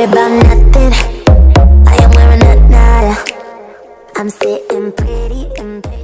worry about nothing. I am wearing a nada. I'm sitting pretty and pretty.